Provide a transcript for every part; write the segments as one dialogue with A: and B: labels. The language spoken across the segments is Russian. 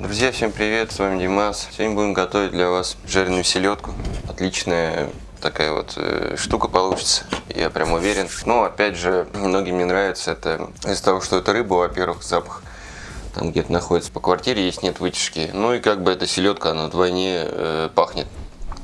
A: Друзья, всем привет, с вами Димас. Сегодня будем готовить для вас жареную селедку. Отличная такая вот э, штука получится, я прям уверен. Но опять же, многим не нравится это из-за того, что это рыба, во-первых, запах там где-то находится по квартире, есть нет вытяжки. Ну и как бы эта селедка, она вдвойне э, пахнет.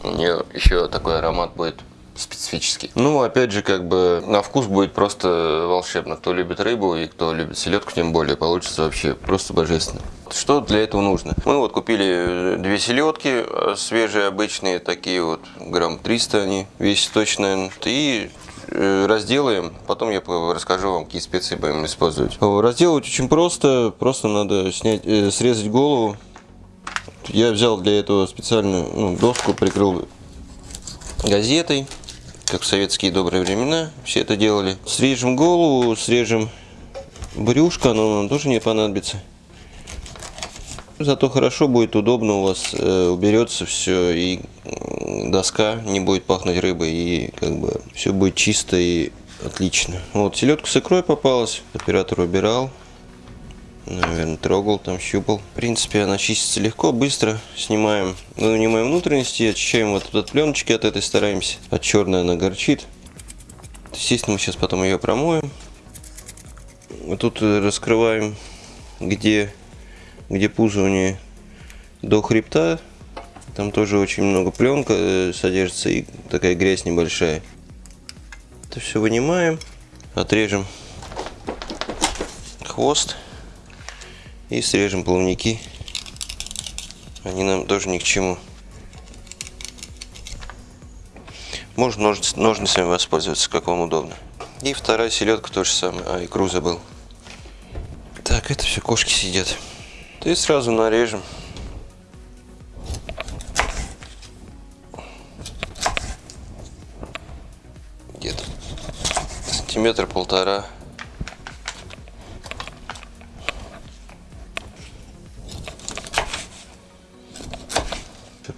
A: У нее еще такой аромат будет специфический. Ну, опять же, как бы на вкус будет просто волшебно. Кто любит рыбу и кто любит селедку, тем более, получится вообще просто божественно. Что для этого нужно? Мы вот купили две селедки, э, свежие, обычные, такие вот, грамм 300 они весят точно. И э, разделаем, потом я расскажу вам, какие специи будем использовать. Разделывать очень просто, просто надо снять, э, срезать голову. Я взял для этого специальную ну, доску, прикрыл газетой как в советские добрые времена все это делали. Срежем голову, срежем брюшко, оно нам тоже не понадобится. Зато хорошо будет, удобно у вас э, уберется все, и доска не будет пахнуть рыбой, и как бы все будет чисто и отлично. Вот, селедка с икрой попалась, оператор убирал. Наверное, трогал, там щупал. В принципе, она чистится легко, быстро. Снимаем, вынимаем внутренности, очищаем вот от пленочки от этой, стараемся. От черной она горчит. Естественно, мы сейчас потом ее промоем. Вот тут раскрываем, где, где пузо у нее до хребта. Там тоже очень много пленка э, содержится и такая грязь небольшая. Это все вынимаем, отрежем хвост. И срежем плавники. Они нам тоже ни к чему. Можно ножниц, ножницами воспользоваться, как вам удобно. И вторая селедка тоже самое. А, икру забыл. Так, это все кошки сидят. И сразу нарежем. Где-то сантиметр полтора.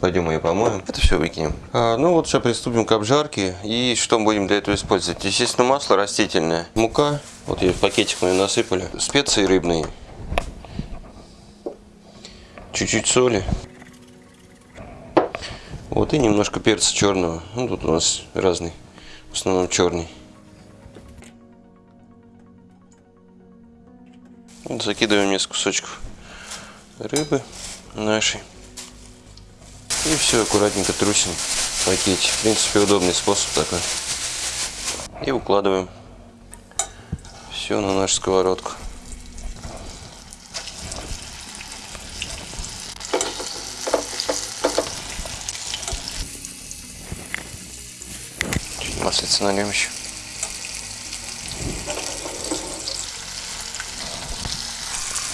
A: Пойдем ее помоем. Это все выкинем. А, ну вот сейчас приступим к обжарке. И что мы будем для этого использовать? Естественно, масло растительное. Мука. Вот я в пакетик мы насыпали. Специи рыбные. Чуть-чуть соли. Вот и немножко перца черного. Ну тут у нас разный. В основном черный. Закидываем несколько кусочков рыбы нашей. И все аккуратненько трусим в пакете. В принципе, удобный способ такой. И укладываем все на нашу сковородку. Чуть маслица нальем еще.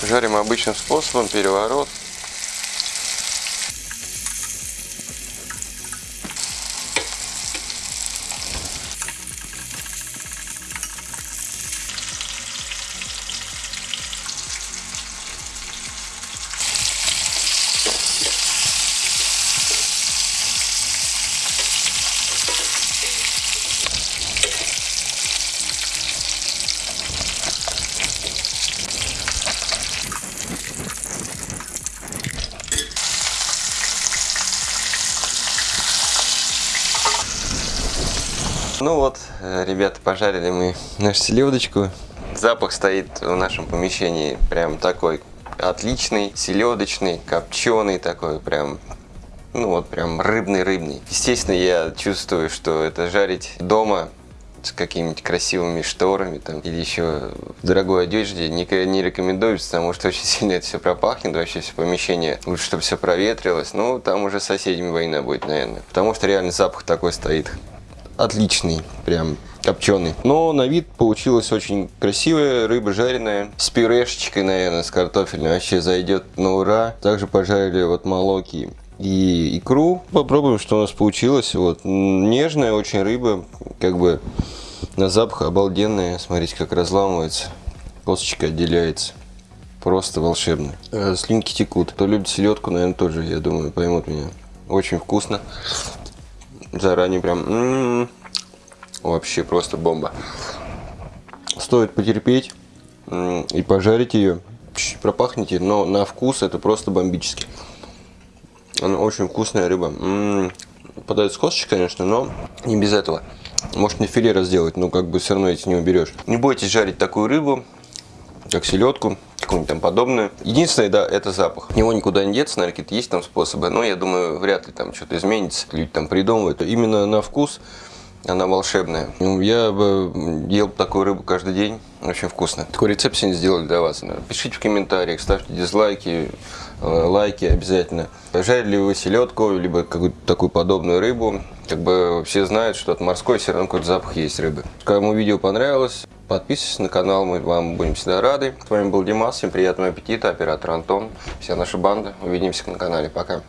A: Жарим обычным способом, переворот. Ну вот, э, ребята, пожарили мы нашу селедочку. Запах стоит в нашем помещении прям такой отличный, селедочный, копченый такой, прям, ну вот прям рыбный-рыбный. Естественно, я чувствую, что это жарить дома с какими-нибудь красивыми шторами там, или еще в дорогой одежде не, не рекомендуется, потому что очень сильно это все пропахнет, вообще все помещение. Лучше, чтобы все проветрилось. Ну, там уже с соседями война будет, наверное. Потому что реально запах такой стоит отличный, прям копченый. Но на вид получилась очень красивая рыба жареная, с пюрешечкой, наверное, с картофелем. Вообще зайдет на ура. Также пожарили вот молоки и икру. Попробуем, что у нас получилось. Вот нежная очень рыба, как бы на запах обалденная. Смотрите, как разламывается, косточка отделяется. Просто волшебно. Э, слинки текут. Кто любит селедку, наверное, тоже, я думаю, поймут меня. Очень вкусно заранее прям м -м -м, вообще просто бомба. Стоит потерпеть и пожарить ее. пропахните, но на вкус это просто бомбически. Она очень вкусная рыба. М-м, подает с косточкой, конечно, но не без этого. Может не филе разделать, но как бы все равно эти не уберешь. Не бойтесь жарить такую рыбу, как селедку, какую-нибудь там подобную. Единственное, да, это запах. От него никуда не деться, наверное, какие-то есть там способы, но я думаю, вряд ли там что-то изменится. Люди там придумывают. Именно на вкус она волшебная. Ну, Я ел такую рыбу каждый день. Очень вкусно. Такой рецепт сегодня сделали для вас. Пишите в комментариях, ставьте дизлайки, э, лайки обязательно. Жарили ли вы селедку, либо какую-то такую подобную рыбу. Как бы все знают, что от морской все равно какой-то запах есть рыбы. Кому видео понравилось, подписывайтесь на канал, мы вам будем всегда рады. С вами был Димас, всем приятного аппетита, оператор Антон, вся наша банда. Увидимся на канале, пока.